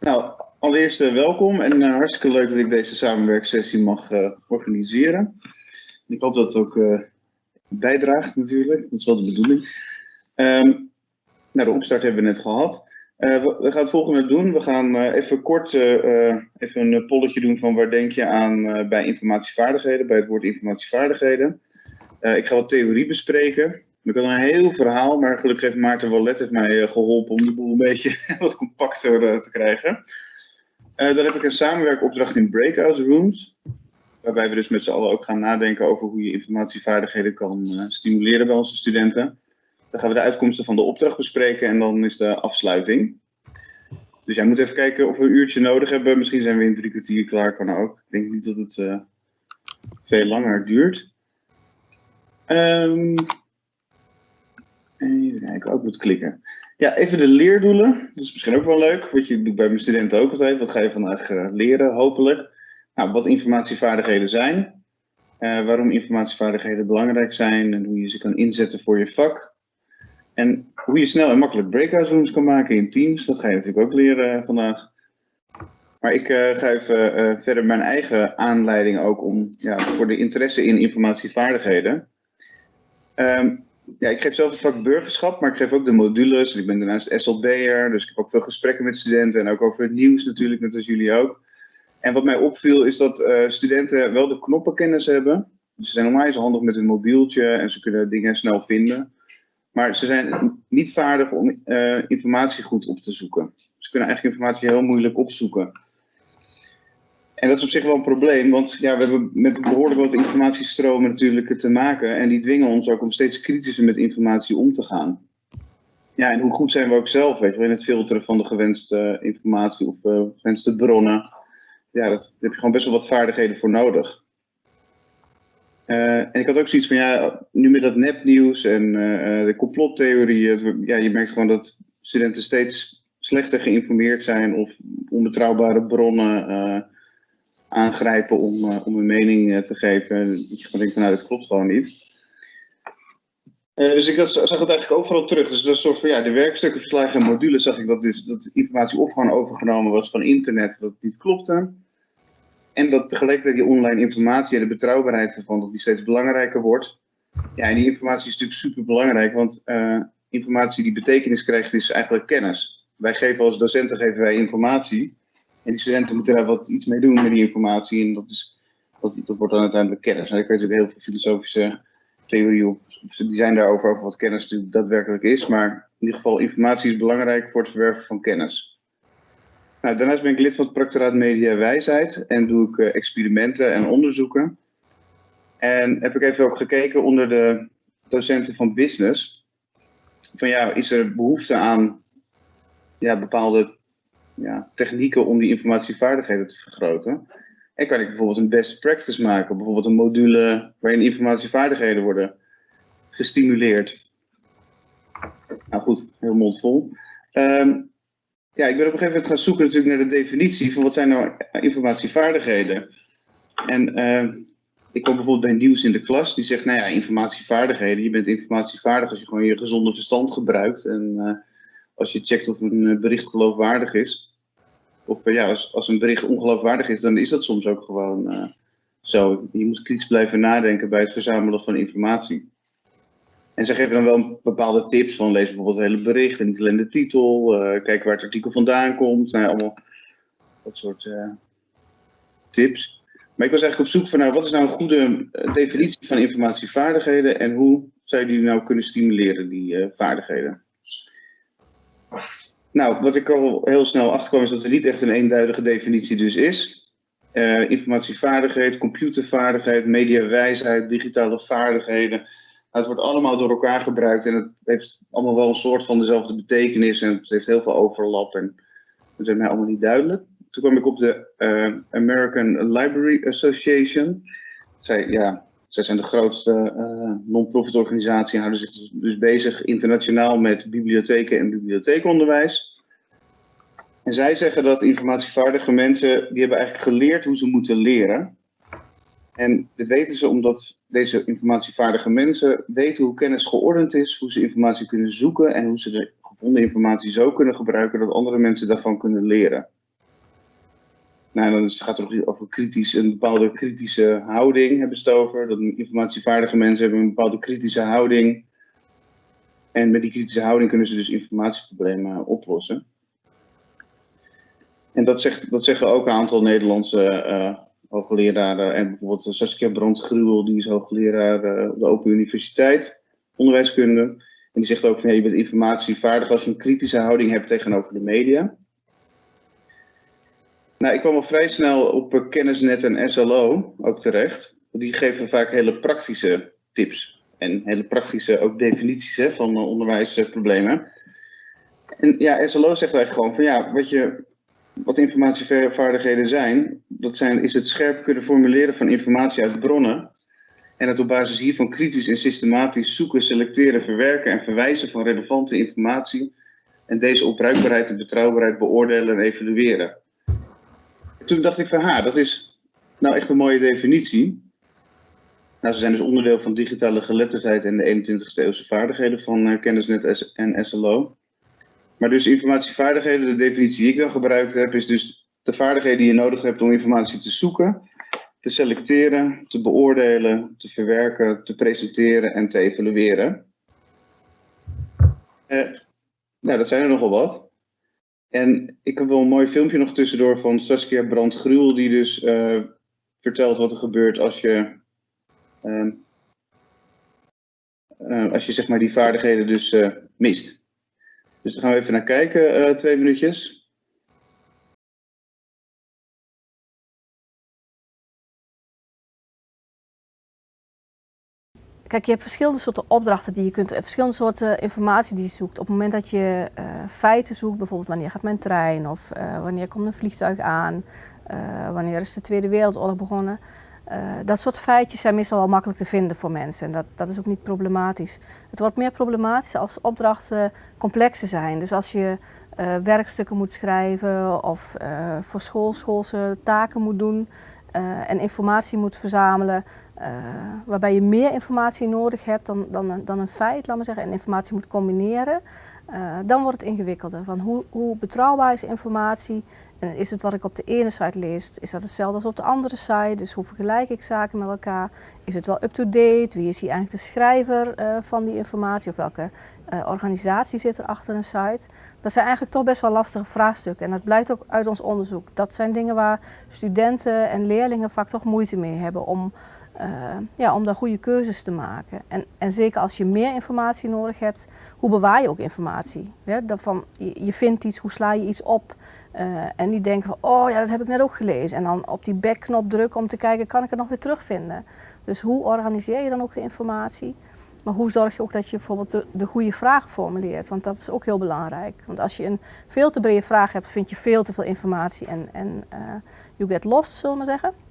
Nou, allereerst uh, welkom en uh, hartstikke leuk dat ik deze samenwerksessie mag uh, organiseren. Ik hoop dat het ook bijdraagt natuurlijk, dat is wel de bedoeling. Um, nou, de opstart hebben we net gehad. We, we, gaan het volgende doen. We gaan even kort even een polletje doen van waar denk je aan bij informatievaardigheden, bij het woord informatievaardigheden. ik ga wat theorie bespreken. Ik had een heel verhaal, maar gelukkig heeft Maarten Wallet heeft mij geholpen om de boel een beetje wat compacter te krijgen. Uh, dan heb ik een samenwerkopdracht in breakout rooms. Waarbij we dus met z'n allen ook gaan nadenken over hoe je informatievaardigheden kan stimuleren bij onze studenten. Dan gaan we de uitkomsten van de opdracht bespreken en dan is de afsluiting. Dus jij moet even kijken of we een uurtje nodig hebben. Misschien zijn we in drie kwartier klaar, kan ook. Ik denk niet dat het veel langer duurt. Um, even kijken, ook moet klikken. Ja, even de leerdoelen. Dat is misschien ook wel leuk. Wat je doet bij mijn studenten ook altijd. Wat ga je vandaag uh, leren, hopelijk? Nou, wat informatievaardigheden zijn. Uh, waarom informatievaardigheden belangrijk zijn. En hoe je ze kan inzetten voor je vak. En hoe je snel en makkelijk breakout rooms kan maken in teams. Dat ga je natuurlijk ook leren uh, vandaag. Maar ik ga even verder mijn eigen aanleiding ook om, ja, voor de interesse in informatievaardigheden. Um, ja, ik geef zelf het vak burgerschap, maar ik geef ook de modules. Ik ben daarnaast SLB'er, dus ik heb ook veel gesprekken met studenten en ook over het nieuws natuurlijk, net als jullie ook. En wat mij opviel is dat uh, studenten wel de knoppenkennis hebben. Dus ze zijn normaal handig met hun mobieltje en ze kunnen dingen snel vinden. Maar ze zijn niet vaardig om uh, informatie goed op te zoeken. Ze kunnen eigenlijk informatie heel moeilijk opzoeken. En dat is op zich wel een probleem, want ja, we hebben met behoorlijk wat informatiestromen natuurlijk te maken. En die dwingen ons ook om steeds kritischer met informatie om te gaan. Ja, en hoe goed zijn we ook zelf, weet je in het filteren van de gewenste informatie of uh, gewenste bronnen. Ja, dat, daar heb je gewoon best wel wat vaardigheden voor nodig. Uh, en ik had ook zoiets van, ja, nu met dat nepnieuws en de complottheorieën, ja, je merkt gewoon dat studenten steeds slechter geïnformeerd zijn of onbetrouwbare bronnen aangrijpen om, uh, om een mening uh, te geven. Dat je gewoon denkt van nou, dat klopt gewoon niet. Uh, dus ik zag het eigenlijk overal terug. Dus dat soort van ja, de werkstukken, verslagen en modules zag ik dat dus dat informatie of gewoon overgenomen was van internet, dat niet klopte. En dat tegelijkertijd die online informatie en de betrouwbaarheid ervan, dat die steeds belangrijker wordt. Ja, en die informatie is natuurlijk super belangrijk, want informatie die betekenis krijgt is eigenlijk kennis. Wij geven als docenten geven wij informatie. En die studenten moeten daar wat iets mee doen met die informatie. En dat, is, dat, dat wordt dan uiteindelijk kennis. En ik weet natuurlijk heel veel filosofische theorieën die zijn daarover, over wat kennis natuurlijk daadwerkelijk is. Maar in ieder geval, informatie is belangrijk voor het verwerven van kennis. Nou, daarnaast ben ik lid van het Proctoraat Media Wijsheid en doe ik uh, experimenten en onderzoeken. En heb ik even ook gekeken onder de docenten van business. Van ja, is er behoefte aan ja, bepaalde ja, technieken om die informatievaardigheden te vergroten. En kan ik bijvoorbeeld een best practice maken, bijvoorbeeld een module waarin informatievaardigheden worden gestimuleerd. Nou goed, heel mondvol. Um, ja, ik ben op een gegeven moment gaan zoeken natuurlijk naar de definitie van wat zijn nou informatievaardigheden. En uh, ik kom bijvoorbeeld bij nieuws in de klas, die zegt, nou ja, informatievaardigheden. Je bent informatievaardig als je gewoon je gezonde verstand gebruikt en uh, als je checkt of een bericht geloofwaardig is. Of ja, als, een bericht ongeloofwaardig is, dan is dat soms ook gewoon uh, zo. Je moet kritisch blijven nadenken bij het verzamelen van informatie. En ze geven dan wel bepaalde tips van lees bijvoorbeeld het hele bericht en niet alleen de titel. Uh, kijk waar het artikel vandaan komt. Nou, allemaal dat soort tips. Maar ik was eigenlijk op zoek van nou, wat is nou een goede definitie van informatievaardigheden en hoe zou je die nou kunnen stimuleren, die vaardigheden? Nou, wat ik al heel snel achterkwam is dat er niet echt een eenduidige definitie dus is. Uh, informatievaardigheid, computervaardigheid, mediawijsheid, digitale vaardigheden. Het wordt allemaal door elkaar gebruikt en het heeft allemaal wel een soort van dezelfde betekenis en het heeft heel veel overlap en dat is mij allemaal niet duidelijk. Toen kwam ik op de uh, American Library Association. Zij, ja, zij zijn de grootste uh, non-profit organisatie en houden zich dus, dus bezig internationaal met bibliotheken en bibliotheekonderwijs. En zij zeggen dat informatievaardige mensen, die hebben eigenlijk geleerd hoe ze moeten leren. En dit weten ze omdat deze informatievaardige mensen weten hoe kennis geordend is, hoe ze informatie kunnen zoeken en hoe ze de gevonden informatie zo kunnen gebruiken dat andere mensen daarvan kunnen leren. Nou, dan gaat het over kritisch, een bepaalde kritische houding hebben ze het over. Dat informatievaardige mensen hebben een bepaalde kritische houding. En met die kritische houding kunnen ze dus informatieproblemen oplossen. En dat, zegt, dat zeggen ook een aantal Nederlandse uh, hoogleraren. En bijvoorbeeld Saskia Brandt-Gruwel, die is hoogleraar uh, op de Open Universiteit, onderwijskunde. En die zegt ook van ja, je bent informatievaardig als je een kritische houding hebt tegenover de media. Nou, ik kwam al vrij snel op eh, Kennisnet en SLO ook terecht. Die geven vaak hele praktische tips. En hele praktische ook definities hè, van onderwijsproblemen. En ja, SLO zegt eigenlijk gewoon van ja, wat, je, wat informatievaardigheden zijn, dat zijn, is het scherp kunnen formuleren van informatie uit bronnen. En het op basis hiervan kritisch en systematisch zoeken, selecteren, verwerken en verwijzen van relevante informatie. En deze op bruikbaarheid en betrouwbaarheid beoordelen en evalueren toen dacht ik van, ha, dat is nou echt een mooie definitie. Nou, ze zijn dus onderdeel van digitale geletterdheid en de 21ste eeuwse vaardigheden van uh, Kennisnet en SLO. Maar dus informatievaardigheden, de definitie die ik dan gebruikt heb, is dus de vaardigheden die je nodig hebt om informatie te zoeken, te selecteren, te beoordelen, te verwerken, te presenteren en te evalueren. Uh, nou, dat zijn er nogal wat. En ik heb wel een mooi filmpje nog tussendoor van Saskia Brandt-Gruwel, die dus uh, vertelt wat er gebeurt als je, uh, uh, als je zeg maar die vaardigheden dus eh, mist. Dus daar gaan we even naar kijken, twee minuutjes. Kijk, je hebt verschillende soorten opdrachten die je kunt, verschillende soorten informatie die je zoekt. Op het moment dat je uh, feiten zoekt, bijvoorbeeld wanneer gaat mijn trein of uh, wanneer komt een vliegtuig aan, wanneer is de Tweede Wereldoorlog begonnen. dat soort feitjes zijn meestal wel makkelijk te vinden voor mensen en dat, dat is ook niet problematisch. Het wordt meer problematisch als opdrachten complexer zijn. Dus als je werkstukken moet schrijven of voor school schoolse taken moet doen en informatie moet verzamelen, uh, waarbij je meer informatie nodig hebt dan, dan, dan een feit, laat maar zeggen, en informatie moet combineren, uh, dan wordt het ingewikkelder. Van hoe, hoe, betrouwbaar is informatie? En is het wat ik op de ene site lees, is dat hetzelfde als op de andere site? Dus hoe vergelijk ik zaken met elkaar? Is het wel up-to-date? Wie is hier eigenlijk de schrijver uh, van die informatie? Of welke organisatie zit er achter een site? Dat zijn eigenlijk toch best wel lastige vraagstukken. En dat blijkt ook uit ons onderzoek. Dat zijn dingen waar studenten en leerlingen vaak toch moeite mee hebben om uh, ja, om daar goede keuzes te maken. En, en zeker als je meer informatie nodig hebt, hoe bewaar je ook informatie? Ja, dat van, je, je, vindt iets, hoe sla je iets op? Uh, en niet denken van, oh ja, dat heb ik net ook gelezen. En dan op die backknop drukken om te kijken, kan ik het nog weer terugvinden? Dus hoe organiseer je dan ook de informatie? Maar hoe zorg je ook dat je bijvoorbeeld de, de goede vraag formuleert? Want dat is ook heel belangrijk. Want als je een veel te brede vraag hebt, vind je veel te veel informatie en, en uh, you get lost, zullen we maar zeggen.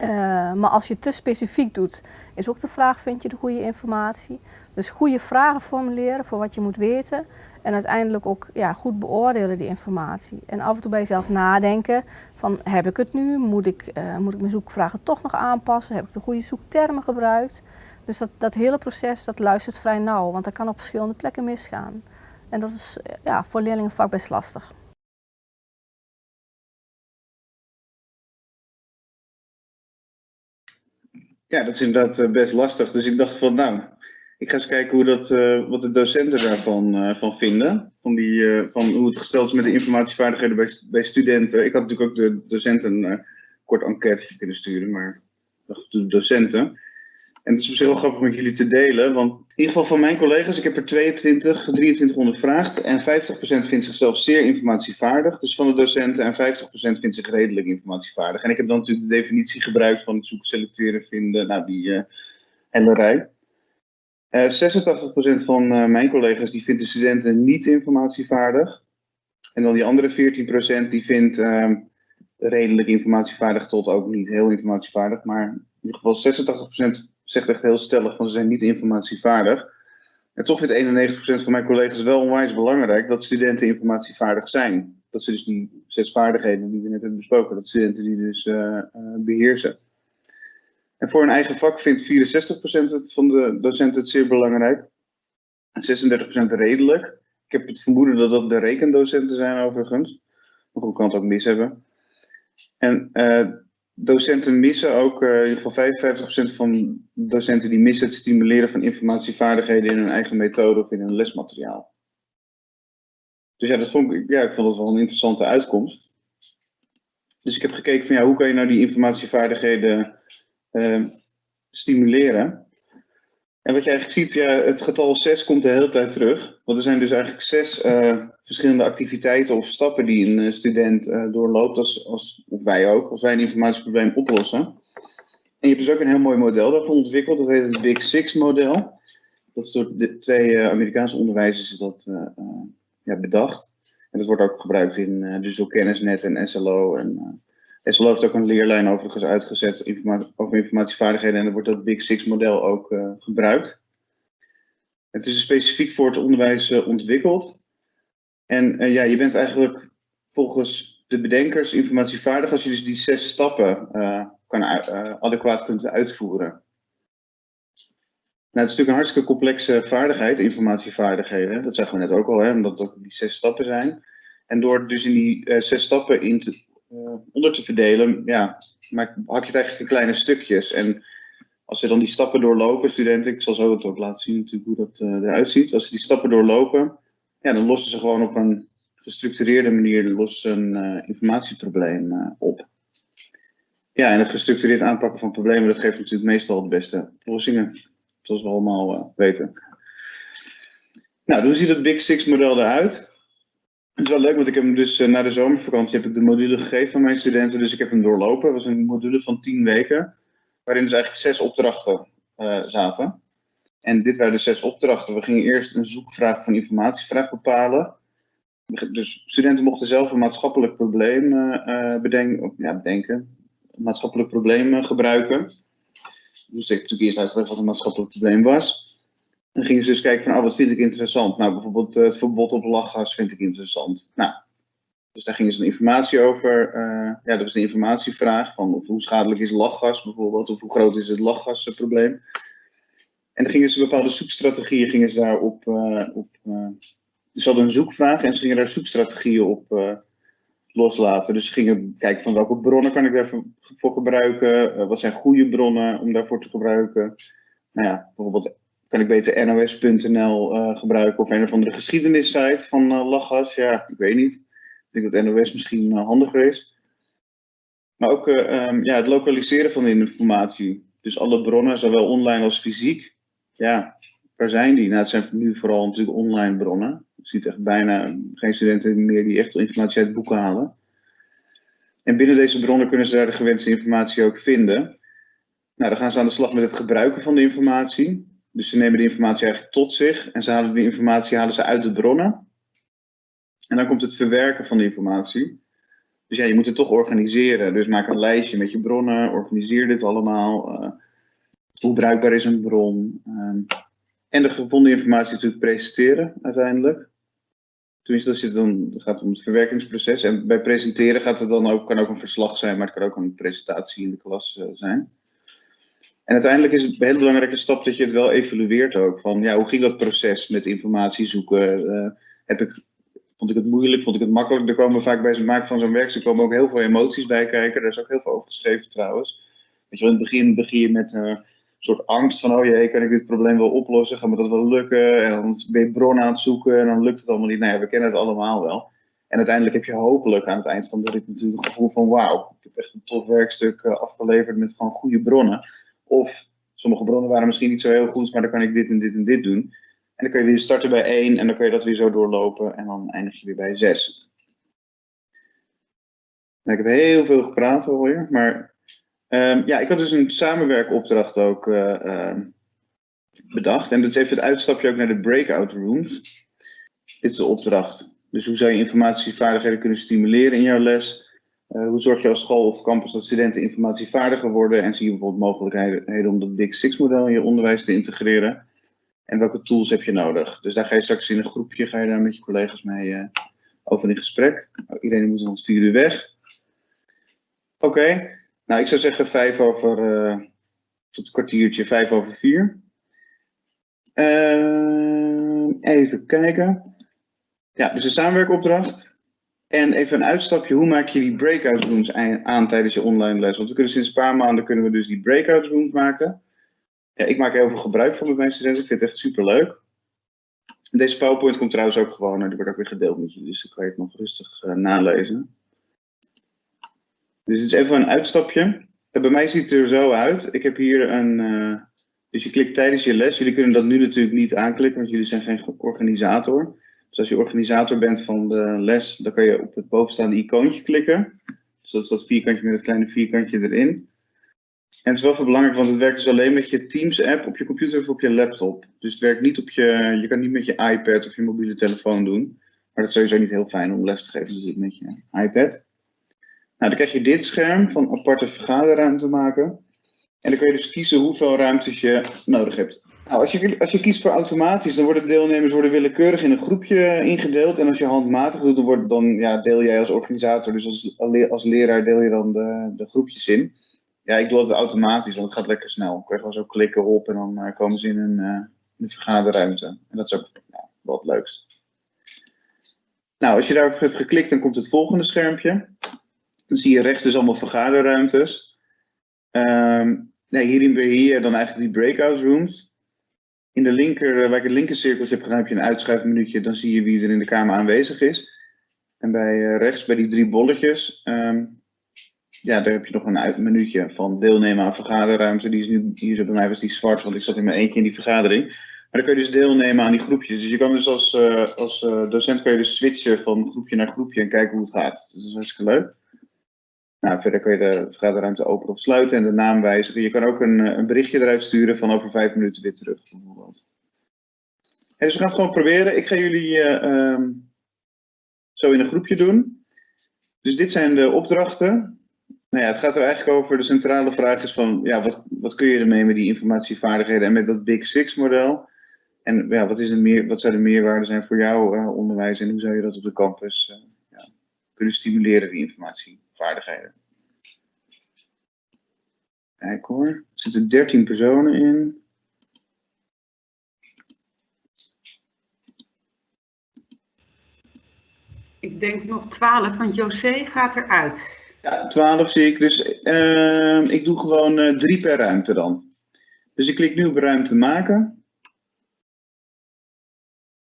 Uh, maar als je te specifiek doet, is ook de vraag, vind je de goede informatie? Dus goede vragen formuleren voor wat je moet weten. En uiteindelijk ook ja, goed beoordelen die informatie. En af en toe bij jezelf nadenken van, heb ik het nu? Moet ik, uh, moet ik mijn zoekvragen toch nog aanpassen? Heb ik de goede zoektermen gebruikt? Dus dat, dat hele proces, dat luistert vrij nauw, want dat kan op verschillende plekken misgaan. En dat is ja, voor leerlingen vaak best lastig. Ja, dat is inderdaad eh, best lastig. Dus ik dacht van, nou, ik ga eens kijken hoe dat, uh, wat de docenten daarvan uh, van vinden. Van, die, van hoe het gesteld is met de informatievaardigheden bij, bij studenten. Ik had natuurlijk ook de docenten een kort enquête kunnen sturen, maar de docenten. En het is op zich wel grappig met jullie te delen, want in ieder geval van mijn collega's, ik heb er 22, 23 ondervraagd en 50% vindt zichzelf zeer informatievaardig, dus van de docenten, en 50% vindt zich redelijk informatievaardig. En ik heb dan natuurlijk de definitie gebruikt van zoeken, selecteren, vinden, nou die uh, hele rij. Uh, 86% van uh, mijn collega's die vindt de studenten niet informatievaardig. En dan die andere 14% die vindt uh, redelijk informatievaardig tot ook niet heel informatievaardig, maar in ieder geval 86% zegt echt heel stellig van ze zijn niet informatievaardig. En toch vindt 91% van mijn collega's wel onwijs belangrijk dat studenten informatievaardig zijn. Dat ze dus die zes vaardigheden die we net hebben besproken, dat studenten die dus uh, uh, beheersen. En voor een eigen vak vindt 64% het van de docenten het zeer belangrijk. En 36% redelijk. Ik heb het vermoeden dat dat de rekendocenten zijn overigens. Maar hoe kan het ook mis hebben. En uh, docenten missen ook, uh, in ieder geval 55% van docenten die missen het stimuleren van informatievaardigheden in hun eigen methode of in hun lesmateriaal. Dus ja, dat vond ik, ja, ik vond dat wel een interessante uitkomst. Dus ik heb gekeken van ja, hoe kan je nou die informatievaardigheden uh, stimuleren? En wat je eigenlijk ziet, ja, het getal 6 komt de hele tijd terug. Want er zijn dus eigenlijk zes uh, verschillende activiteiten of stappen die een student uh, doorloopt, als, als, of wij ook, als wij een informatieprobleem oplossen. En je hebt dus ook een heel mooi model daarvoor ontwikkeld, dat heet het Big Six model. Dat is door de twee Amerikaanse onderwijzers dat ja, bedacht. En dat wordt ook gebruikt in dus door Kennisnet en SLO. En, SLO heeft ook een leerlijn overigens uitgezet over informatievaardigheden en er wordt dat Big Six model ook gebruikt. Het is specifiek voor het onderwijs ontwikkeld. En uh, ja, je bent eigenlijk volgens de bedenkers informatievaardig als je dus die zes stappen kan, adequaat kunt uitvoeren. Nou, het is natuurlijk een hartstikke complexe vaardigheid, informatievaardigheden. Dat zeggen we net ook al, hè, omdat het die zes stappen zijn. En door dus in die zes stappen in te, onder te verdelen, ja, maak, hak je het eigenlijk in kleine stukjes. En als ze dan die stappen doorlopen, studenten, ik zal zo het ook laten zien natuurlijk hoe dat eruit ziet. Als ze die stappen doorlopen, ja, dan lossen ze gewoon op een gestructureerde manier een uh, informatieprobleem uh, op. Ja, en het gestructureerd aanpakken van problemen, dat geeft natuurlijk meestal de beste oplossingen, zoals we allemaal uh, weten. Nou, hoe ziet het Big Six model eruit? Het is wel leuk, want ik heb hem dus na de zomervakantie heb ik de module gegeven aan mijn studenten, dus ik heb hem doorlopen. Het was een module van 10 weken, waarin dus eigenlijk zes opdrachten zaten. En dit waren de zes opdrachten. We gingen eerst een zoekvraag van informatievraag bepalen. Dus studenten mochten zelf een maatschappelijk probleem uh, bedenken, ja, bedenken, een maatschappelijk probleem gebruiken. Dus ik natuurlijk eerst uitgelegd wat een maatschappelijk probleem was. Dan gingen ze dus kijken van, oh, wat vind ik interessant? Nou, bijvoorbeeld het verbod op lachgas vind ik interessant. Nou, dus daar gingen ze een informatie over. Uh, ja, dat was de informatievraag van hoe schadelijk is lachgas bijvoorbeeld, of hoe groot is het lachgasprobleem. En dan gingen ze bepaalde zoekstrategieën gingen ze daar op, uh, op uh, ze hadden een zoekvraag en ze gingen daar zoekstrategieën op loslaten. Dus ze gingen kijken van welke bronnen kan ik daarvoor voor gebruiken, wat zijn goede bronnen om daarvoor te gebruiken. Nou ja, bijvoorbeeld kan ik beter nos.nl gebruiken of een of andere geschiedenissite van lachgas. Ja, ik weet niet. Ik denk dat NOS misschien handiger is. Maar ook um, ja, het lokaliseren van de informatie. Dus alle bronnen, zowel online als fysiek, ja, waar zijn die? Nou, het zijn nu vooral natuurlijk online bronnen. Je ziet echt bijna geen studenten meer die echt informatie uit boeken halen. En binnen deze bronnen kunnen ze daar de gewenste informatie ook vinden. Nou, dan gaan ze aan de slag met het gebruiken van de informatie. Dus ze nemen de informatie eigenlijk tot zich en ze halen de informatie halen ze uit de bronnen. En dan komt het verwerken van de informatie. Dus ja, je moet het toch organiseren. Dus maak een lijstje met je bronnen, organiseer dit allemaal. Uh, hoe bruikbaar is een bron? Um, en de gevonden informatie natuurlijk presenteren uiteindelijk. Tenminste, dat, zit dan, gaat om het verwerkingsproces. En bij presenteren gaat het dan ook, kan ook een verslag zijn, maar het kan ook een presentatie in de klas uh, zijn. En uiteindelijk is het een hele belangrijke stap dat je het wel evalueert ook. Van ja, hoe ging dat proces met informatie zoeken? Uh, heb ik, vond ik het moeilijk? Vond ik het makkelijk? Er komen vaak bij het maken van zo'n werk, er komen ook heel veel emoties bij kijken. Daar is ook heel veel over geschreven trouwens. Weet je, in het begin begin je met uh, soort angst van, oh jee, kan ik dit probleem wel oplossen? Gaat me dat wel lukken? En dan ben je bron aan het zoeken en dan lukt het allemaal niet. Nou ja, we kennen het allemaal wel. En uiteindelijk heb je hopelijk aan het eind van de rit natuurlijk een gevoel van, wauw, ik heb echt een tof werkstuk eh, afgeleverd met gewoon goede bronnen. Of sommige bronnen waren misschien niet zo heel goed, maar dan kan ik dit en dit en dit doen. En dan kan je weer starten bij één en dan kan je dat weer zo doorlopen en dan eindig je weer bij zes. Nou, ik heb heel veel gepraat alweer, maar Um, ja, ik had dus een samenwerkopdracht ook uh, uh, bedacht. En dat is even het uitstapje ook naar de breakout rooms. Dit is de opdracht. Dus hoe zou je informatievaardigheden kunnen stimuleren in jouw les? Uh, hoe zorg je als school of campus dat studenten informatievaardiger worden? En zie je bijvoorbeeld mogelijkheden om dat Big Six model in je onderwijs te integreren? En welke tools heb je nodig? Dus daar ga je straks in een groepje, ga je daar met je collega's mee over in gesprek. Nou, iedereen moet rond vier uur weg. Oké. Nou, ik zou zeggen vijf over, uh, tot een kwartiertje, vijf over vier. Uh, even kijken. Ja, dus een samenwerkopdracht. En even een uitstapje, hoe maak je die breakout rooms aan tijdens je online les? Want we kunnen sinds een paar maanden kunnen we dus die breakout rooms maken. Ja, ik maak heel veel gebruik van met mijn studenten, ik vind het echt super leuk. Deze PowerPoint komt trouwens ook gewoon, die wordt ook weer gedeeld met je, dus dan kan je het nog rustig uh, nalezen. Dus het is even een uitstapje. bij mij ziet het er zo uit. Ik heb hier een, uh, dus je klikt tijdens je les. Jullie kunnen dat nu natuurlijk niet aanklikken, want jullie zijn geen organisator. Dus als je organisator bent van de les, dan kan je op het bovenstaande icoontje klikken. Dus dat is dat vierkantje met het kleine vierkantje erin. En het is wel veel belangrijk, want het werkt dus alleen met je Teams-app op je computer of op je laptop. Dus het werkt niet op je, je kan niet met je iPad of je mobiele telefoon doen. Maar dat is sowieso niet heel fijn om les te geven dus met je iPad. Nou, dan krijg je dit scherm van aparte vergaderruimte maken. En dan kun je dus kiezen hoeveel ruimtes je nodig hebt. Nou, als, je, als je kiest voor automatisch, dan worden deelnemers worden willekeurig in een groepje ingedeeld. En als je handmatig doet, dan, dan ja, deel jij als organisator, dus als, als leraar deel je dan de, de groepjes in. Ja, ik doe het automatisch, want het gaat lekker snel. Ik kan gewoon zo klikken op en dan uh, komen ze in een, een vergaderruimte. En dat is ook ja, wat leukst. Nou, als je daarop hebt geklikt, dan komt het volgende schermpje. Dan zie je rechts dus allemaal vergaderruimtes. Um, nee, hierin beheer je dan eigenlijk die breakout rooms. In de linker, eh, waar ik de linker cirkels heb gedaan, heb je een uitschuifmenuutje. Dan zie je wie er in de kamer aanwezig is. En bij uh, rechts, bij die drie bolletjes, um, ja, daar heb je nog een menuutje van deelnemen aan vergaderruimte. Die is nu, hier bij mij was die zwart, want ik zat in mijn eentje in die vergadering. Maar dan kun je dus deelnemen aan die groepjes. Dus je kan dus als, uh, als docent kan je dus switchen van groepje naar groepje en kijken hoe het gaat. Dat is hartstikke leuk. Nou, verder kun je de vergaderruimte openen of sluiten en de naam wijzigen. Je kan ook een, eh, een berichtje eruit sturen van over vijf minuten weer terug, bijvoorbeeld. dus we gaan het gewoon proberen. Ik ga jullie uh, um, zo in een groepje doen. Dus dit zijn de opdrachten. Nou ja, het gaat er eigenlijk over, de centrale vraag is van, ja, wat, wat kun je ermee met die informatievaardigheden en met dat Big Six model? En ja, wat, is meer, wat zou de meerwaarde zijn voor jouw uh, onderwijs en hoe zou je dat op de campus ja, kunnen stimuleren, die informatievaardigheden? Kijk hoor, er zitten 13 personen in. Ik denk nog 12, want José gaat eruit. Ja, 12 zie ik. Dus uh, ik doe gewoon uh, drie per ruimte dan. Dus ik klik nu op ruimte maken.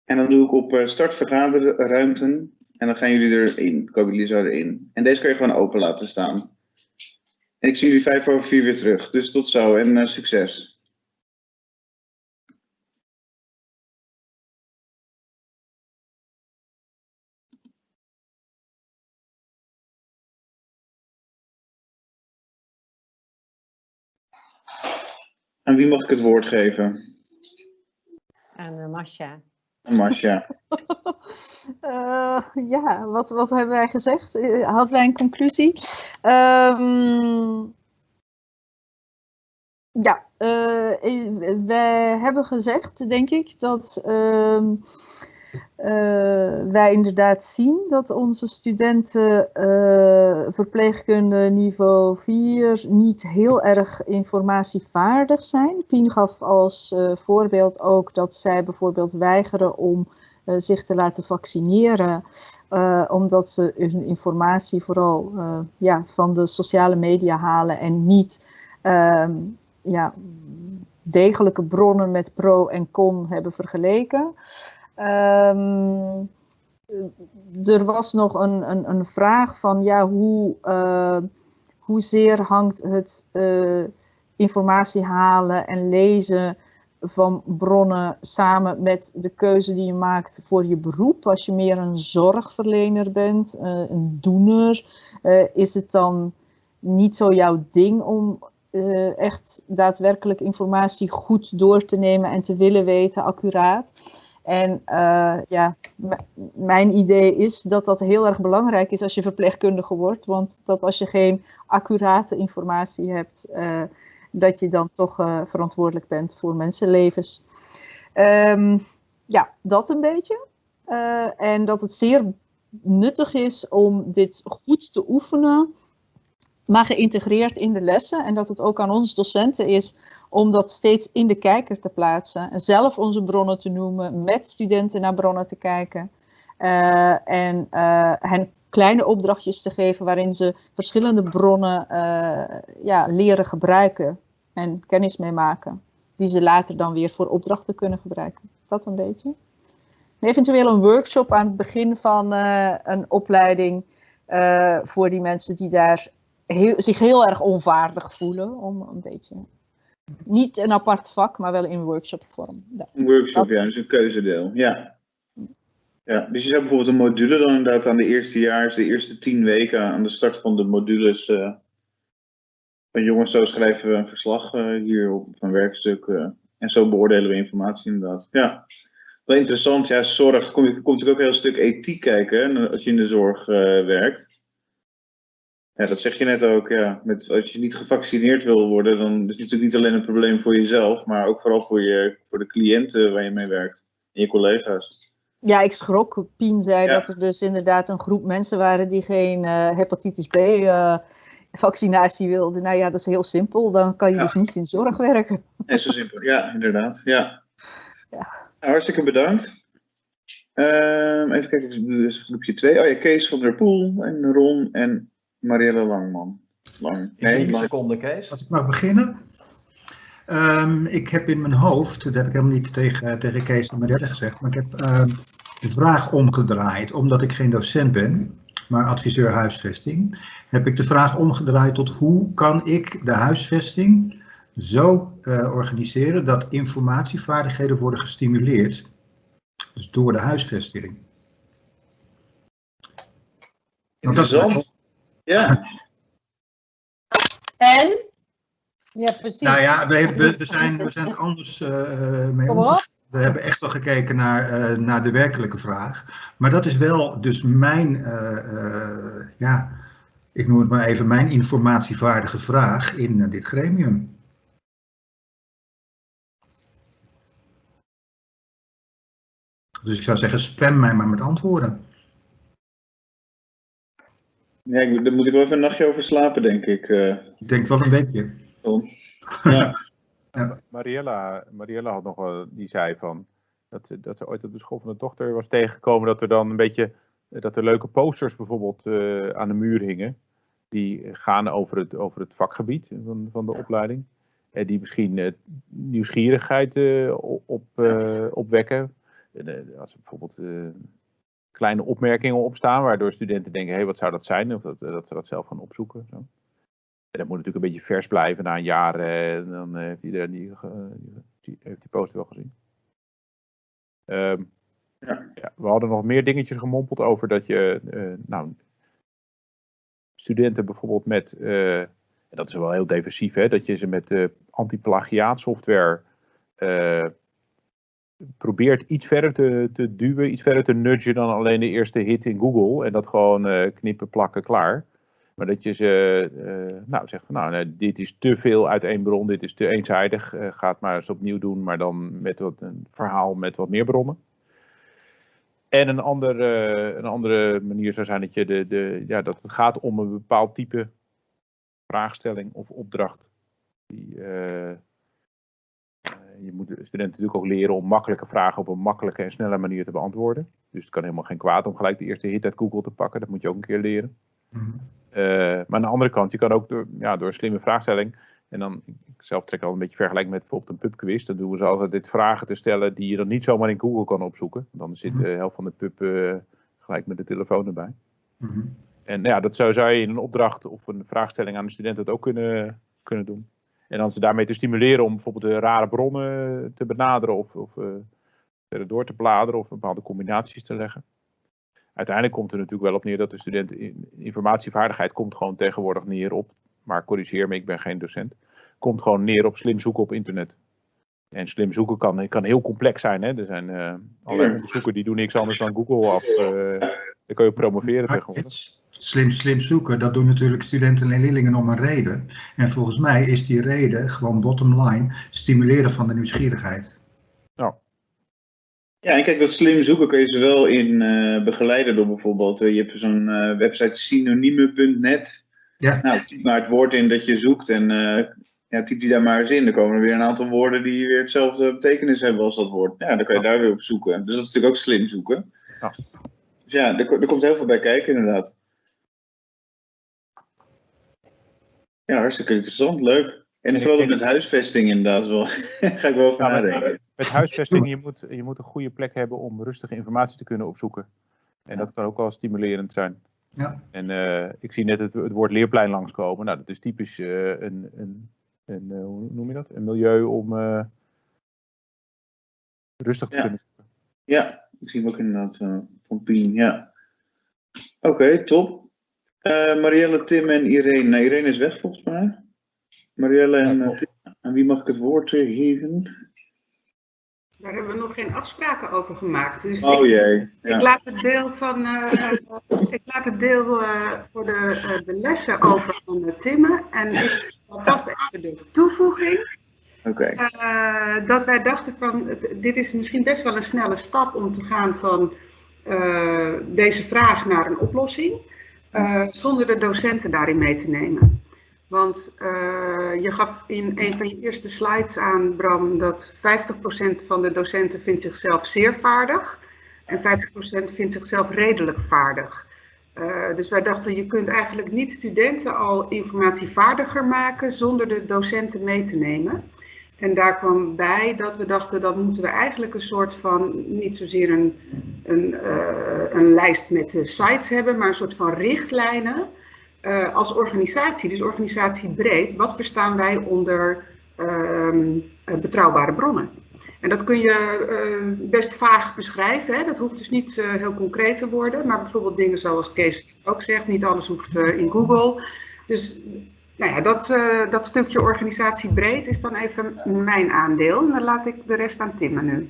En dan doe ik op uh, start vergaderruimten. En dan gaan jullie erin. Komen jullie zo erin. En deze kan je gewoon open laten staan. En ik zie jullie vijf over vier weer terug. Dus tot zo en uh, succes. Aan wie mag ik het woord geven? Aan uh. Masha. uh, ja, wat, wat hebben wij gezegd? Hadden wij een conclusie? Um, ja, uh, wij hebben gezegd, denk ik, dat uh, wij inderdaad zien dat onze studenten verpleegkunde niveau 4 niet heel erg informatievaardig zijn. Pien gaf als voorbeeld ook dat zij bijvoorbeeld weigeren om zich te laten vaccineren, omdat ze hun informatie vooral ja, van de sociale media halen en niet ehm, ja, degelijke bronnen met pro en con hebben vergeleken. Um, er was nog een, een, een, vraag van ja, hoe, hoezeer hangt het informatie halen en lezen van bronnen samen met de keuze die je maakt voor je beroep. Als je meer een zorgverlener bent, uh, een doener, uh, is het dan niet zo jouw ding om uh, echt daadwerkelijk informatie goed door te nemen en te willen weten, accuraat. En ja, mijn idee is dat dat heel erg belangrijk is als je verpleegkundige wordt. Want dat als je geen accurate informatie hebt, dat je dan toch uh, verantwoordelijk bent voor mensenlevens. Um, ja, dat een beetje. En dat het zeer nuttig is om dit goed te oefenen, maar geïntegreerd in de lessen. En dat het ook aan ons docenten is om dat steeds in de kijker te plaatsen. En zelf onze bronnen te noemen, met studenten naar bronnen te kijken. Uh, en hen kleine opdrachtjes te geven waarin ze verschillende bronnen eh, ja, leren gebruiken en kennis mee maken. Die ze later dan weer voor opdrachten kunnen gebruiken. Dat een beetje. En eventueel een workshop aan het begin van eh, een opleiding eh, voor die mensen die daar zich heel erg onvaardig voelen. Om een beetje, niet een apart vak, maar wel in workshopvorm. Ja. Een workshop, Dat- ja, dus een keuzedeel. Ja. ja. Dus je zou bijvoorbeeld een module dan inderdaad aan de eerste jaar, de eerste tien weken aan de start van de modules. eh, van jongens, zo schrijven we een verslag eh, hier op een werkstuk. eh, en zo beoordelen we informatie inderdaad. Ja. Wel interessant, ja, zorg. Kom, je komt natuurlijk ook een heel stuk ethiek kijken hè, als je in de zorg werkt. Ja, dat zeg je net ook, ja. Met, als je niet gevaccineerd wil worden, dan is het natuurlijk niet alleen een probleem voor jezelf, maar ook vooral voor, je, voor de cliënten waar je mee werkt en je collega's. Ja, ik schrok. Pien zei Ja. dat er dus inderdaad een groep mensen waren die geen eh, hepatitis B eh, vaccinatie wilden. Nou ja, dat is heel simpel. Dan kan je Ja. dus niet in zorg werken. Net zo simpel. Ja, inderdaad. Ja. Ja. Nou, hartstikke bedankt. Ehm, even kijken, dus groepje 2. Oh ja, Kees van der Poel en Ron en Marielle Langman. Lang. Nee, 10 lang. seconden, Kees. Als ik mag beginnen. Ehm, ik heb in mijn hoofd, dat heb ik helemaal niet tegen, tegen Kees en Mariette gezegd, maar ik heb ehm, de vraag omgedraaid. Omdat ik geen docent ben, maar adviseur huisvesting, heb ik de vraag omgedraaid tot hoe kan ik de huisvesting zo eh, organiseren dat informatievaardigheden worden gestimuleerd. Dus door de huisvesting. Want dat is Interessant. Ja, En? Ja, precies. Nou ja, we, we, we, zijn, we zijn er anders eh, mee omgegaan. We hebben echt wel gekeken naar, eh, naar de werkelijke vraag. Maar dat is wel dus mijn, eh, ja, ik noem het maar even mijn informatievaardige vraag in dit gremium. Dus ik zou zeggen, spam mij maar met antwoorden. Ja ik, daar moet ik wel even een nachtje over slapen, denk ik. eh. Ik denk wel een weekje. ja. Mariella, Mariella had nog wel, die zei van dat, ze- dat ze ooit op de school van de dochter was tegengekomen dat er dan een beetje dat er leuke posters bijvoorbeeld eh, aan de muur hingen. Die gaan over het, over het vakgebied van, van de opleiding. En die misschien eh, nieuwsgierigheid eh, op, op, eh, opwekken. En, als bijvoorbeeld eh, kleine opmerkingen opstaan, waardoor studenten denken, hé, hey, wat zou dat zijn? Of dat, eh, dat ze dat zelf gaan opzoeken. Zo. En dat moet natuurlijk een beetje vers blijven na een jaar. eh, En dan eh, heeft iedereen die, ge- die, heeft die poster wel gezien. Ehm, Ja. ja, we hadden nog meer dingetjes gemompeld over dat je, eh, nou, studenten bijvoorbeeld met, eh, en dat is wel heel defensief, hè, dat je ze met eh anti-plagiaatsoftware eh, probeert iets verder te, te duwen, iets verder te nudgen dan alleen de eerste hit in Google en dat gewoon eh, knippen, plakken, klaar. Maar dat je ze eh, nou, zegt van nou, nee, dit is te veel uit één bron, dit is te eenzijdig. eh, ga het maar eens opnieuw doen, maar dan met wat, een verhaal met wat meer bronnen. En een, ander, eh, een andere manier zou zijn dat, je de, de, ja, dat het gaat om een bepaald type vraagstelling of opdracht. Die, je moet de studenten natuurlijk ook leren om makkelijke vragen op een makkelijke en snelle manier te beantwoorden. Dus het kan helemaal geen kwaad om gelijk de eerste hit uit Google te pakken. Dat moet je ook een keer leren. Mhm. Eh, maar aan de andere kant, je kan ook door, ja, door een slimme vraagstelling. En dan, ik zelf trek al een beetje vergelijk met bijvoorbeeld een pubquiz. Dan doen we ze altijd dit vragen te stellen die je dan niet zomaar in Google kan opzoeken. Dan zit de helft van de pub eh, gelijk met de telefoon erbij. Mhm. En nou ja, dat zou, zou je in een opdracht of een vraagstelling aan de student dat ook kunnen, kunnen doen. En dan ze daarmee te stimuleren om bijvoorbeeld de rare bronnen te benaderen of, of eh, verder door te bladeren of bepaalde combinaties te leggen. Uiteindelijk komt er natuurlijk wel op neer dat de student in- informatievaardigheid komt gewoon tegenwoordig neer op, maar corrigeer me, ik ben geen docent, komt gewoon neer op slim zoeken op internet. En slim zoeken kan, kan heel complex zijn. Hè? Er zijn eh allerlei onderzoeken die doen niks anders dan Google af. eh dan kun je promoveren tegenwoordig. Slim, slim zoeken, dat doen natuurlijk studenten en leerlingen om een reden. En volgens mij is die reden gewoon bottom line, stimuleren van de nieuwsgierigheid. Ja, en kijk, dat slim zoeken kun je ze wel in eh, begeleiden door bijvoorbeeld, eh, je hebt zo'n eh, website synoniemen.net. Ja. Nou, typ maar het woord in dat je zoekt en eh, ja, typ die daar maar eens in. Dan komen er weer een aantal woorden die weer hetzelfde betekenis hebben als dat woord. Ja, dan kan je daar weer op zoeken. Dus dat is natuurlijk ook slim zoeken. Ja. Dus ja, er, er komt heel veel bij kijken inderdaad. Ja, hartstikke interessant, leuk. En ik vooral ook met huisvesting inderdaad wel. Ga ik wel over nadenken. Met huisvesting, je moet, je moet een goede plek hebben om rustige informatie te kunnen opzoeken. En dat kan ook wel stimulerend zijn. Ja. En eh, ik zie net het, het woord leerplein langskomen. Nou, dat is typisch eh, een, een, een eh, hoe noem je dat? Een milieu om eh, rustig te Ja. kunnen zoeken. Ja, ik zie hem ook inderdaad eh, van Pien, ja. Oké, top. Eh, Marielle, Tim en Irene. Nou, Irene is weg volgens mij. Marielle en Ja, eh. Tim. Aan wie mag ik het woord eh, geven? Daar hebben we nog geen afspraken over gemaakt. Dus Oh ik, jee. ik Ja. laat het deel, van, eh, ik laat het deel eh, voor de, eh, de lessen over aan eh, Timme. En ik vast even de toevoeging. Oké. Eh, dat wij dachten van, dit is misschien best wel een snelle stap om te gaan van eh, deze vraag naar een oplossing, eh, zonder de docenten daarin mee te nemen. Want eh, je gaf in een van je eerste slides aan, Bram, dat 50% van de docenten vindt zichzelf zeer vaardig en 50% vindt zichzelf redelijk vaardig. Eh, dus wij dachten, je kunt eigenlijk niet studenten al informatievaardiger maken zonder de docenten mee te nemen. En daar kwam bij dat we dachten, dan moeten we eigenlijk een soort van, niet zozeer een, een, eh, een lijst met sites hebben, maar een soort van richtlijnen eh, als organisatie, dus organisatiebreed. Wat verstaan wij onder ehm, eh, betrouwbare bronnen? En dat kun je best vaag beschrijven. Hè? Dat hoeft dus niet heel concreet te worden. Maar bijvoorbeeld dingen zoals Kees ook zegt, niet alles hoeft in Google. Dus nou ja, dat, eh, dat stukje organisatiebreed is dan even mijn aandeel. En dan laat ik de rest aan Tim nu.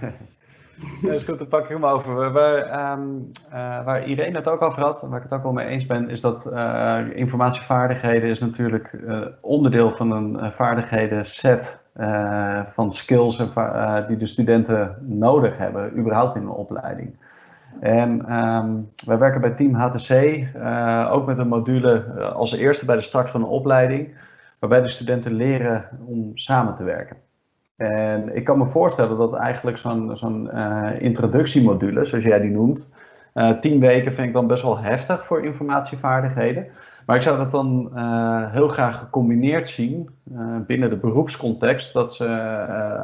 Dat is goed, dan pak ik hem over. Waar, waar, ehm, eh, waar Irene het ook over had, en waar ik het ook wel mee eens ben, is dat eh, informatievaardigheden is natuurlijk onderdeel van een vaardigheden set van skills die de studenten nodig hebben, überhaupt in een opleiding. En ehm, wij werken bij Team HTC eh, ook met een module eh, als eerste bij de start van een opleiding, waarbij de studenten leren om samen te werken. En ik kan me voorstellen dat eigenlijk zo'n eh, introductiemodule, zoals jij die noemt, tien weken vind ik dan best wel heftig voor informatievaardigheden. Maar ik zou dat dan heel graag gecombineerd zien binnen de beroepscontext, dat ze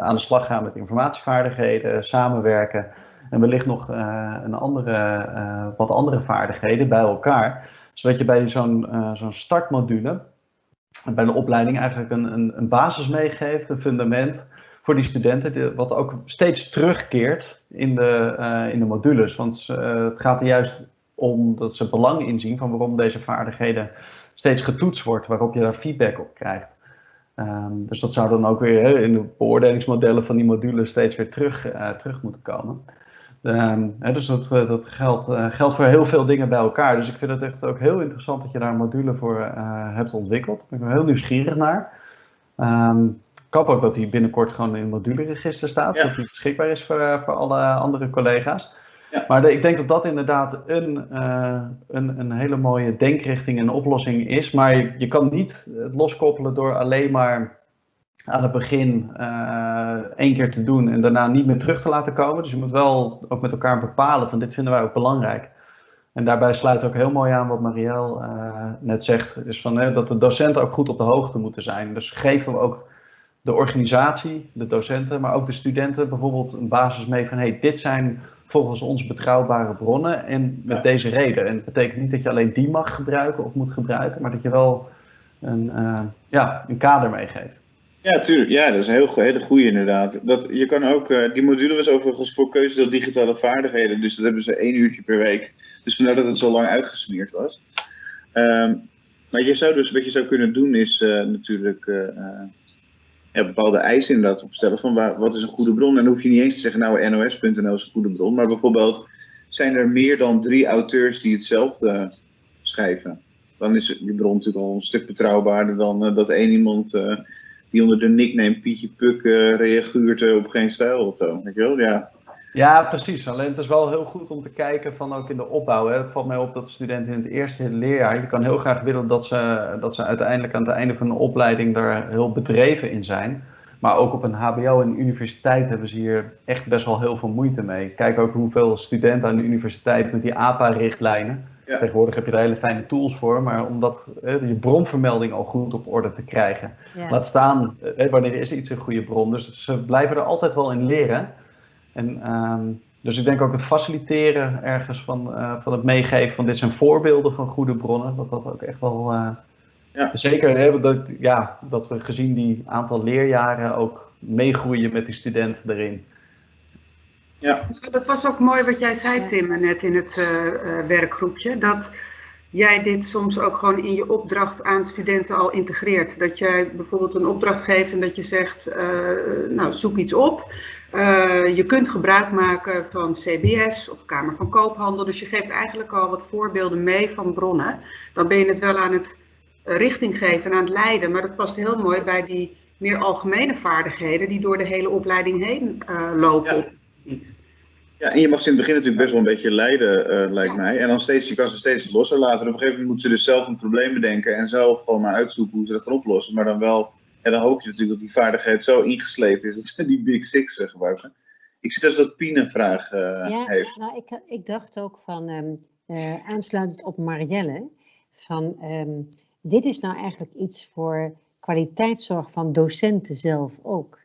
aan de slag gaan met informatievaardigheden, samenwerken en wellicht nog eh, een andere, eh, wat andere vaardigheden bij elkaar. Zodat je bij zo'n eh, zo'n startmodule bij de opleiding eigenlijk een, een, een basis meegeeft, een fundament voor die studenten, wat ook steeds terugkeert in de, in de modules. Want het gaat er juist om dat ze belang inzien van waarom deze vaardigheden steeds getoetst wordt, waarop je daar feedback op krijgt. Ehm, dus dat zou dan ook weer in de beoordelingsmodellen van die modules steeds weer terug, terug moeten komen. Ehm, hè, dus dat, eh, dat geldt, eh, geldt voor heel veel dingen bij elkaar. Dus ik vind het echt ook heel interessant dat je daar een module voor eh, hebt ontwikkeld. Daar ben ik wel heel nieuwsgierig naar. Ehm, ik hoop ook dat hij binnenkort gewoon in het moduleregister staat, Ja. zodat hij beschikbaar is voor, voor alle andere collega's. Ja. Maar de- ik denk dat dat inderdaad een, een, een hele mooie denkrichting en oplossing is. Maar je, je kan niet het loskoppelen door alleen maar aan het begin eh, één keer te doen en daarna niet meer terug te laten komen. Dus je moet wel ook met elkaar bepalen van dit vinden wij ook belangrijk. En daarbij sluit ook heel mooi aan wat Marielle eh, net zegt, is van, hè, dat de docenten ook goed op de hoogte moeten zijn. Dus geven we ook de organisatie, de docenten, maar ook de studenten bijvoorbeeld een basis mee van hey, dit zijn volgens ons betrouwbare bronnen en met Ja. deze reden. En het betekent niet dat je alleen die mag gebruiken of moet gebruiken, maar dat je wel een, eh, ja, een kader meegeeft. Ja, tuurlijk. Ja, dat is een heel, hele goede inderdaad. Dat, je kan ook, eh, die module was overigens voor keuzedeel digitale vaardigheden, dus dat hebben ze één uurtje per week. Dus vandaar dat het zo lang uitgesmeerd was. Ehm, maar je zou dus, wat je zou kunnen doen is eh, natuurlijk eh, bepaalde eisen inderdaad opstellen van wat is een goede bron. En dan hoef je niet eens te zeggen, nou nos.nl is een goede bron, maar bijvoorbeeld zijn er meer dan drie auteurs die hetzelfde schrijven. Dan is die bron natuurlijk al een stuk betrouwbaarder dan dat één iemand die onder de nickname Pietje Puk eh, reageert eh, op geen stijl of zo. Weet? Ja. Ja, precies. Alleen het is wel heel goed om te kijken van ook in de opbouw. Hè. Het valt mij op dat de studenten in het eerste leerjaar, je kan heel graag willen dat ze, dat ze uiteindelijk aan het einde van de opleiding daar heel bedreven in zijn. Maar ook op een HBO en universiteit hebben ze hier echt best wel heel veel moeite mee. Kijk ook hoeveel studenten aan de universiteit met die APA-richtlijnen. Ja. Tegenwoordig heb je er hele fijne tools voor, maar om dat, eh, je bronvermelding al goed op orde te krijgen. Ja. Laat staan, eh, wanneer is iets een goede bron. Dus ze blijven er altijd wel in leren. En, ehm, dus ik denk ook het faciliteren ergens van, eh, van het meegeven van dit zijn voorbeelden van goede bronnen, dat dat ook echt wel. eh, Ja. Zeker hè, dat, ja, dat we gezien die aantal leerjaren ook meegroeien met die studenten erin. Ja, Dat was ook mooi wat jij zei. Tim, net in het eh, eh, werkgroepje. Dat jij dit soms ook gewoon in je opdracht aan studenten al integreert. Dat jij bijvoorbeeld een opdracht geeft en dat je zegt, eh, nou zoek iets op. Eh, je kunt gebruik maken van CBS of Kamer van Koophandel. Dus je geeft eigenlijk al wat voorbeelden mee van bronnen. Dan ben je het wel aan het richting geven en aan het leiden. Maar dat past heel mooi bij die meer algemene vaardigheden die door de hele opleiding heen eh, lopen. Ja. Ja, en je mag ze in het begin natuurlijk best wel een beetje leiden, eh, lijkt mij. En dan steeds, je kan ze steeds losser laten. En op een gegeven moment moeten ze dus zelf een probleem bedenken en zelf gewoon maar uitzoeken hoe ze dat gaan oplossen. Maar dan wel, ja, dan hoop je natuurlijk dat die vaardigheid zo ingesleten is dat ze die Big Six eh, gebruiken. Ik zit als dat Pien een vraag eh, Ja, heeft. nou, ik, ik dacht ook van, ehm, eh, aansluitend op Marielle, van ehm, dit is nou eigenlijk iets voor kwaliteitszorg van docenten zelf ook.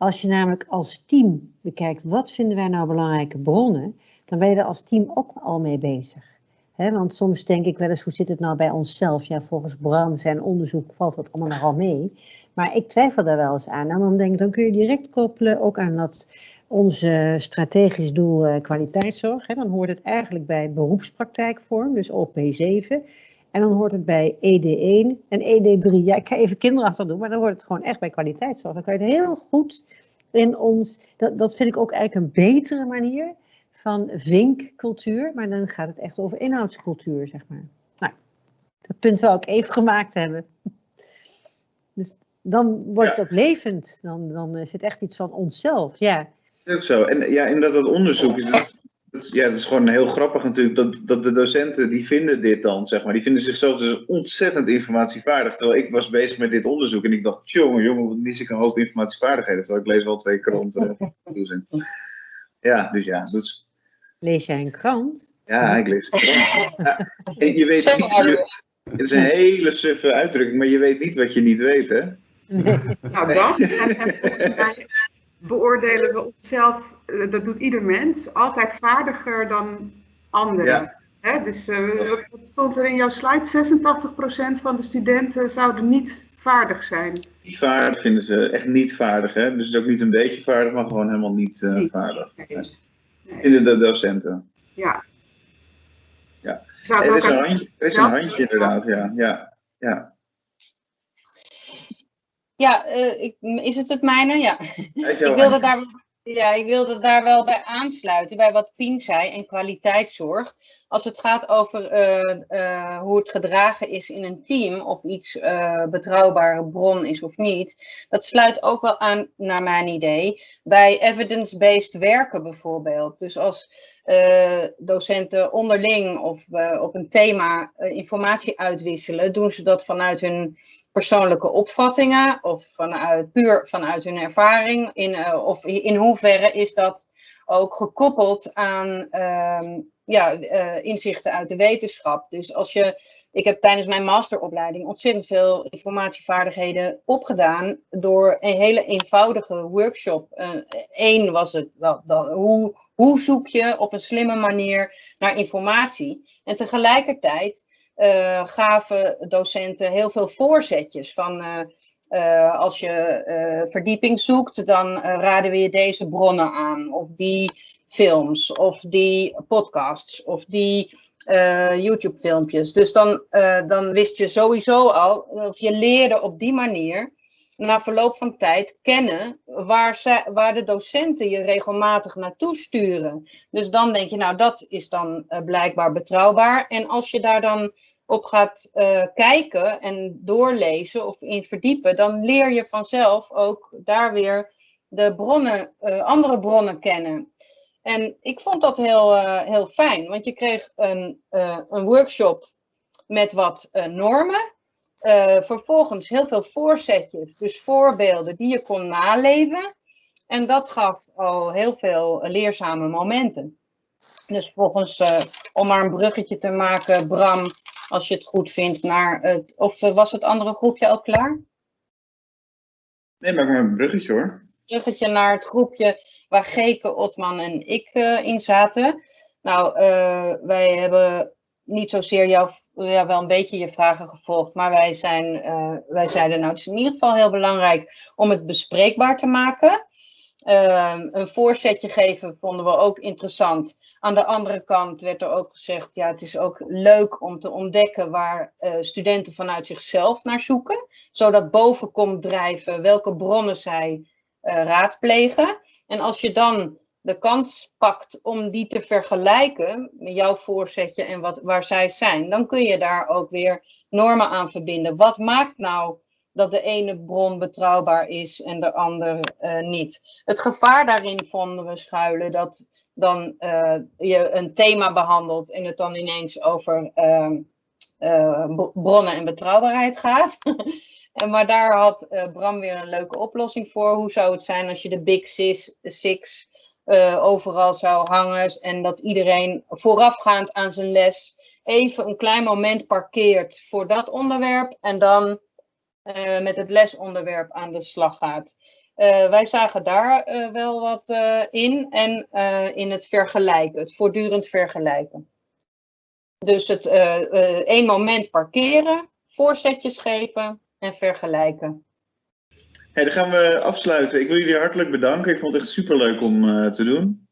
Als je namelijk als team bekijkt, wat vinden wij nou belangrijke bronnen, dan ben je er als team ook al mee bezig. Want soms denk ik wel eens, hoe zit het nou bij onszelf? Ja, volgens Bram zijn onderzoek valt dat allemaal nogal mee. Maar ik twijfel daar wel eens aan. En dan denk ik, dan kun je direct koppelen ook aan dat onze strategisch doel eh, kwaliteitszorg. Hè, dan hoort het eigenlijk bij beroepspraktijkvorm, dus OP7. En dan hoort het bij ED1 en ED3. Ja, ik ga even kinderachtig doen, maar dan hoort het gewoon echt bij kwaliteitszorg. Dan kan je het heel goed in ons, dat, dat vind ik ook eigenlijk een betere manier van vinkcultuur, maar dan gaat het echt over inhoudscultuur, zeg maar. Nou, dat punt wil ik even gemaakt hebben. Dus dan wordt het ook levend, dan, dan is het echt iets van onszelf, ja. Dat is ook zo. En ja, inderdaad, dat onderzoek is, dat, dat is, ja, dat is gewoon heel grappig natuurlijk, dat, dat de docenten, die vinden dit dan, zeg maar, die vinden zichzelf dus ontzettend informatievaardig. Terwijl ik was bezig met dit onderzoek en ik dacht, jongen, jongen, wat mis ik een hoop informatievaardigheden. Terwijl ik lees wel twee kranten. en Ja, dus ja, dat is, Lees jij een krant? ja, ik lees het wel. Ja, en je weet niet, je- het is een hele suffe uitdrukking, maar je weet niet wat je niet weet, hè? Nee. Nou, dat. En, en volgens mij beoordelen we onszelf, dat doet ieder mens, altijd vaardiger dan anderen. Ja. Dus eh, wat stond er in jouw slide? 86% van de studenten zouden niet vaardig zijn. Niet vaardig vinden ze echt niet vaardig, hè? Dus ook niet een beetje vaardig, maar gewoon helemaal niet eh, vaardig. Nee. Nee. Nee. Vinden de docenten. Ja. Ja. Er is een handje, er is een handje inderdaad, ja. ja. ja. Ja, eh, ik, is het het mijne? Ja. Ik wilde, handje. daar, ja, ik wilde daar wel bij aansluiten, bij wat Pien zei en kwaliteitszorg. Als het gaat over eh, eh, hoe het gedragen is in een team, of iets eh, betrouwbare bron is of niet, dat sluit ook wel aan, naar mijn idee, bij evidence-based werken bijvoorbeeld. Dus als eh, docenten onderling of eh, op een thema eh, informatie uitwisselen, doen ze dat vanuit hun persoonlijke opvattingen of vanuit, puur vanuit hun ervaring? In, of in hoeverre is dat ook gekoppeld aan ehm, ja, inzichten uit de wetenschap? Dus als je, ik heb tijdens mijn masteropleiding ontzettend veel informatievaardigheden opgedaan door een hele eenvoudige workshop. Eén was het, dat, hoe, hoe zoek je op een slimme manier naar informatie? En tegelijkertijd eh, gaven docenten heel veel voorzetjes van eh, eh, als je verdieping zoekt, dan raden we je deze bronnen aan, of die films, of die podcasts, of die YouTube-filmpjes. Dus dan, dan wist je sowieso al, of je leerde op die manier na verloop van tijd kennen waar, zij, waar de docenten je regelmatig naartoe sturen. Dus dan denk je, nou dat is dan eh, blijkbaar betrouwbaar. En als je daar dan op gaat eh, kijken en doorlezen of in verdiepen, dan leer je vanzelf ook daar weer de bronnen, eh, andere bronnen kennen. En ik vond dat heel, heel fijn, want je kreeg een, een workshop met wat normen. Eh, vervolgens heel veel voorzetjes, dus voorbeelden die je kon naleven. En dat gaf al heel veel leerzame momenten. Dus volgens, uh, om maar een bruggetje te maken, Bram, als je het goed vindt, naar het. Of was het andere groepje al klaar? Nee, maar een bruggetje hoor. Bruggetje naar het groepje waar Geke, Otman en ik uh, in zaten. Nou, uh, wij hebben niet zozeer jouw, ja, wel een beetje je vragen gevolgd, maar wij, zijn, uh, wij zeiden nou, het is in ieder geval heel belangrijk om het bespreekbaar te maken. Uh, een voorzetje geven vonden we ook interessant. Aan de andere kant werd er ook gezegd, ja, het is ook leuk om te ontdekken waar uh, studenten vanuit zichzelf naar zoeken. Zodat boven komt drijven welke bronnen zij uh, raadplegen. En als je dan de kans pakt om die te vergelijken, met jouw voorzetje en wat, waar zij zijn, dan kun je daar ook weer normen aan verbinden. Wat maakt nou dat de ene bron betrouwbaar is en de andere uh, niet. Het gevaar daarin vonden we schuilen dat dan uh, je een thema behandelt en het dan ineens over uh, bronnen en betrouwbaarheid gaat. en maar daar had Bram weer een leuke oplossing voor. Hoe zou het zijn als je de Big Six, six overal zou hangen en dat iedereen voorafgaand aan zijn les even een klein moment parkeert voor dat onderwerp en dan uh, met het lesonderwerp aan de slag gaat. Uh, wij zagen daar wel wat in en in het vergelijken, het voortdurend vergelijken. Dus het één moment parkeren, voorzetjes geven en vergelijken. Hey, dan gaan we afsluiten. Ik wil jullie hartelijk bedanken. Ik vond het echt super leuk om te doen.